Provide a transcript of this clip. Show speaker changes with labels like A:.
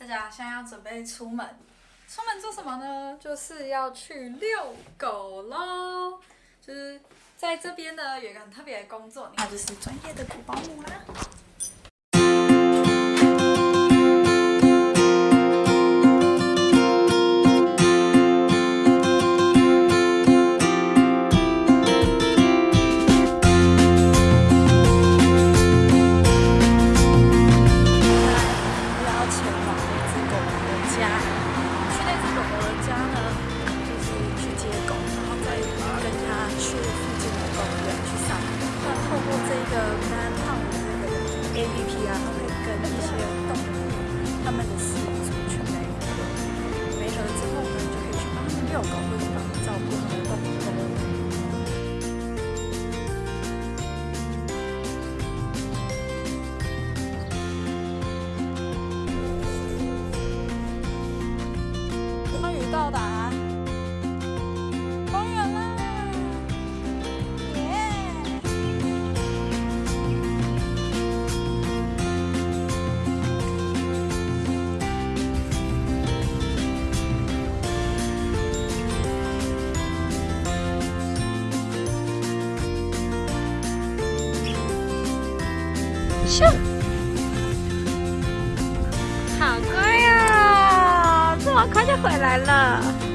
A: 大家现在要准备出门，出门做什么呢？就是要去遛狗喽。就是在这边呢，有一个很特别的工作，那就是专业的狗保姆啦。跟它去附近的公园去散步。那透过这个 Man Pound 的这个 APP 啊，它会跟一些动物它们的饲主去媒合，媒合之后呢，就可以去帮它们遛狗，或者帮它们照顾它们的动物。终于到达咻！好乖呀、这么快就回来了。